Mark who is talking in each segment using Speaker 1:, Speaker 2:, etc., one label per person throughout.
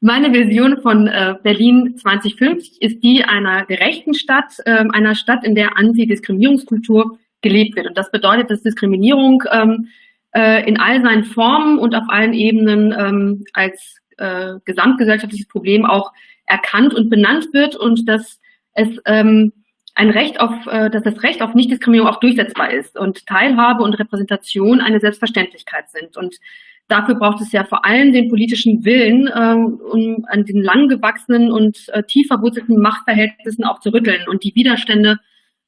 Speaker 1: Meine Vision von äh, Berlin 2050 ist die einer gerechten Stadt, äh, einer Stadt, in der Antidiskriminierungskultur gelebt wird. Und das bedeutet, dass Diskriminierung ähm, äh, in all seinen Formen und auf allen Ebenen ähm, als äh, gesamtgesellschaftliches Problem auch erkannt und benannt wird und dass es ähm, ein Recht auf, äh, dass das Recht auf Nichtdiskriminierung auch durchsetzbar ist und Teilhabe und Repräsentation eine Selbstverständlichkeit sind. Und dafür braucht es ja vor allem den politischen Willen, ähm, um an den lang gewachsenen und äh, tief verwurzelten Machtverhältnissen auch zu rütteln. Und die Widerstände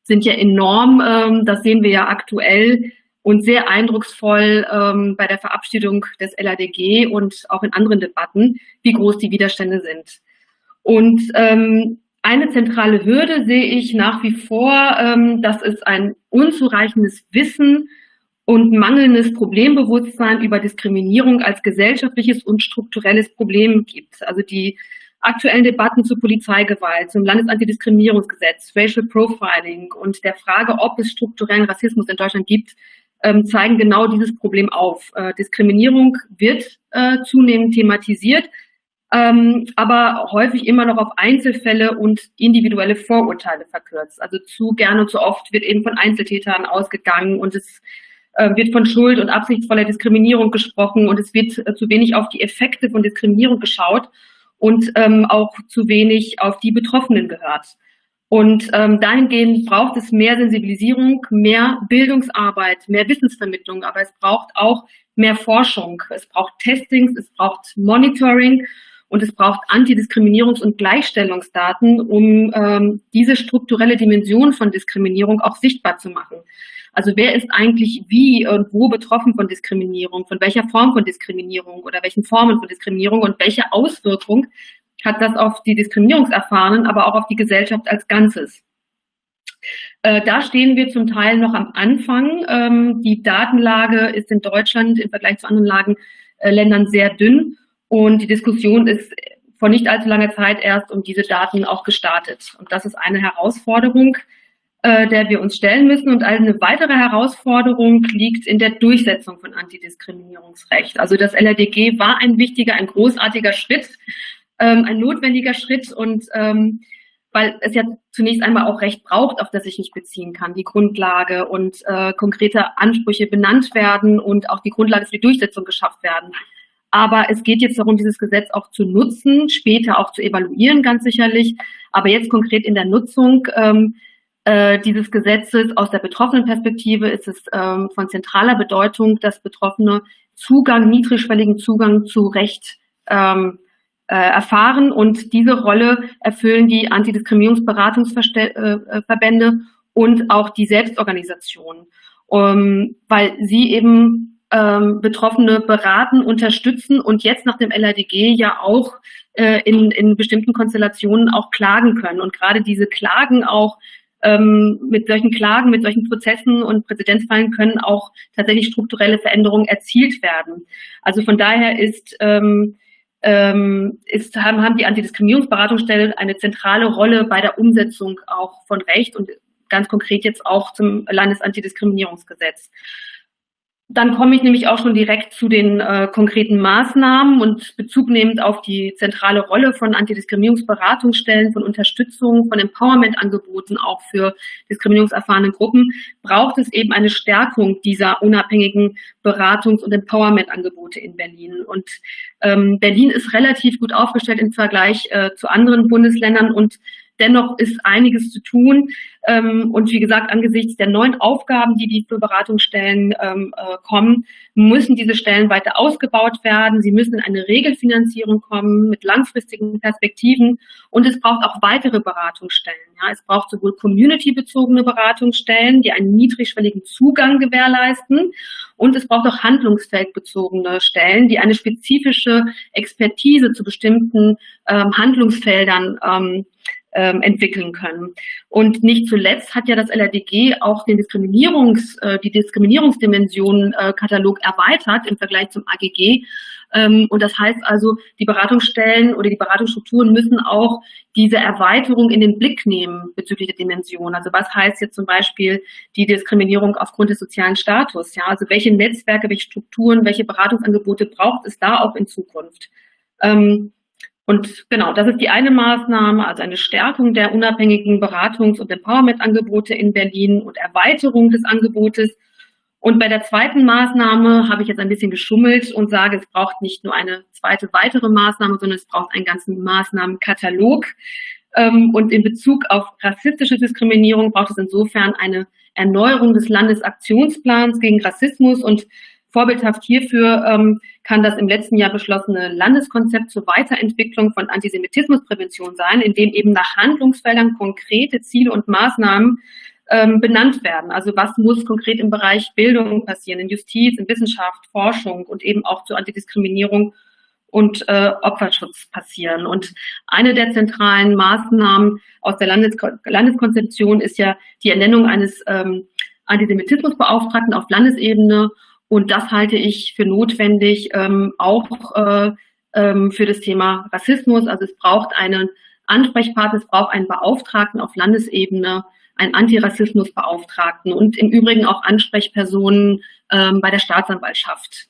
Speaker 1: sind ja enorm, ähm, das sehen wir ja aktuell und sehr eindrucksvoll ähm, bei der Verabschiedung des LADG und auch in anderen Debatten, wie groß die Widerstände sind. Und ähm, eine zentrale Hürde sehe ich nach wie vor, ähm, dass es ein unzureichendes Wissen und mangelndes Problembewusstsein über Diskriminierung als gesellschaftliches und strukturelles Problem gibt. Also die aktuellen Debatten zu Polizeigewalt, zum Landesantidiskriminierungsgesetz, Racial Profiling und der Frage, ob es strukturellen Rassismus in Deutschland gibt, ähm, zeigen genau dieses Problem auf. Äh, Diskriminierung wird äh, zunehmend thematisiert, ähm, aber häufig immer noch auf Einzelfälle und individuelle Vorurteile verkürzt. Also zu gerne und zu oft wird eben von Einzeltätern ausgegangen und es wird von Schuld und absichtsvoller Diskriminierung gesprochen und es wird äh, zu wenig auf die Effekte von Diskriminierung geschaut und ähm, auch zu wenig auf die Betroffenen gehört. Und ähm, dahingehend braucht es mehr Sensibilisierung, mehr Bildungsarbeit, mehr Wissensvermittlung, aber es braucht auch mehr Forschung. Es braucht Testings, es braucht Monitoring und es braucht Antidiskriminierungs- und Gleichstellungsdaten, um ähm, diese strukturelle Dimension von Diskriminierung auch sichtbar zu machen. Also wer ist eigentlich wie und wo betroffen von Diskriminierung, von welcher Form von Diskriminierung oder welchen Formen von Diskriminierung und welche Auswirkung hat das auf die Diskriminierungserfahrenen, aber auch auf die Gesellschaft als Ganzes. Äh, da stehen wir zum Teil noch am Anfang. Ähm, die Datenlage ist in Deutschland im Vergleich zu anderen Lagen, äh, Ländern sehr dünn. Und die Diskussion ist vor nicht allzu langer Zeit erst um diese Daten auch gestartet. Und das ist eine Herausforderung, äh, der wir uns stellen müssen. Und eine weitere Herausforderung liegt in der Durchsetzung von Antidiskriminierungsrecht. Also das LRDG war ein wichtiger, ein großartiger Schritt, ähm, ein notwendiger Schritt und ähm, weil es ja zunächst einmal auch Recht braucht, auf das ich mich beziehen kann, die Grundlage und äh, konkrete Ansprüche benannt werden und auch die Grundlage für die Durchsetzung geschafft werden. Aber es geht jetzt darum, dieses Gesetz auch zu nutzen, später auch zu evaluieren, ganz sicherlich. Aber jetzt konkret in der Nutzung ähm, äh, dieses Gesetzes aus der betroffenen Perspektive ist es ähm, von zentraler Bedeutung, dass Betroffene Zugang, niedrigschwelligen Zugang zu Recht ähm, äh, erfahren. Und diese Rolle erfüllen die Antidiskriminierungsberatungsverbände äh, und auch die Selbstorganisation, um, weil sie eben ähm, Betroffene beraten, unterstützen und jetzt nach dem LADG ja auch äh, in, in bestimmten Konstellationen auch klagen können. Und gerade diese Klagen auch ähm, mit solchen Klagen, mit solchen Prozessen und Präzedenzfallen können auch tatsächlich strukturelle Veränderungen erzielt werden. Also von daher ist, ähm, ähm, ist haben, haben die Antidiskriminierungsberatungsstellen eine zentrale Rolle bei der Umsetzung auch von Recht und ganz konkret jetzt auch zum Landesantidiskriminierungsgesetz. Dann komme ich nämlich auch schon direkt zu den äh, konkreten Maßnahmen und bezugnehmend auf die zentrale Rolle von Antidiskriminierungsberatungsstellen, von Unterstützung, von Empowerment-Angeboten auch für diskriminierungserfahrene Gruppen, braucht es eben eine Stärkung dieser unabhängigen Beratungs- und Empowerment-Angebote in Berlin. Und ähm, Berlin ist relativ gut aufgestellt im Vergleich äh, zu anderen Bundesländern und Dennoch ist einiges zu tun. Ähm, und wie gesagt, angesichts der neuen Aufgaben, die die für Beratungsstellen ähm, äh, kommen, müssen diese Stellen weiter ausgebaut werden. Sie müssen in eine Regelfinanzierung kommen mit langfristigen Perspektiven. Und es braucht auch weitere Beratungsstellen. Ja, es braucht sowohl community-bezogene Beratungsstellen, die einen niedrigschwelligen Zugang gewährleisten. Und es braucht auch handlungsfeldbezogene Stellen, die eine spezifische Expertise zu bestimmten ähm, Handlungsfeldern ähm, ähm, entwickeln können. Und nicht zuletzt hat ja das LRDG auch den Diskriminierungs, äh, die Diskriminierungsdimension äh, Katalog erweitert im Vergleich zum AGG. Ähm, und das heißt also, die Beratungsstellen oder die Beratungsstrukturen müssen auch diese Erweiterung in den Blick nehmen bezüglich der Dimension. Also was heißt jetzt zum Beispiel die Diskriminierung aufgrund des sozialen Status? Ja, also welche Netzwerke, welche Strukturen, welche Beratungsangebote braucht es da auch in Zukunft? Ähm, Und genau, das ist die eine Maßnahme, also eine Stärkung der unabhängigen Beratungs- und Empowerment-Angebote in Berlin und Erweiterung des Angebotes. Und bei der zweiten Maßnahme habe ich jetzt ein bisschen geschummelt und sage, es braucht nicht nur eine zweite weitere Maßnahme, sondern es braucht einen ganzen Maßnahmenkatalog. Ähm, und in Bezug auf rassistische Diskriminierung braucht es insofern eine Erneuerung des Landesaktionsplans gegen Rassismus und Vorbildhaft hierfür ähm, kann das im letzten Jahr beschlossene Landeskonzept zur Weiterentwicklung von Antisemitismusprävention sein, in dem eben nach Handlungsfeldern konkrete Ziele und Maßnahmen ähm, benannt werden. Also was muss konkret im Bereich Bildung passieren, in Justiz, in Wissenschaft, Forschung und eben auch zur Antidiskriminierung und äh, Opferschutz passieren. Und eine der zentralen Maßnahmen aus der Landesko Landeskonzeption ist ja die Ernennung eines ähm, Antisemitismusbeauftragten auf Landesebene und das halte ich für notwendig, ähm, auch äh, ähm, für das Thema Rassismus. Also es braucht einen Ansprechpartner, es braucht einen Beauftragten auf Landesebene, einen Antirassismusbeauftragten und im Übrigen auch Ansprechpersonen ähm, bei der Staatsanwaltschaft.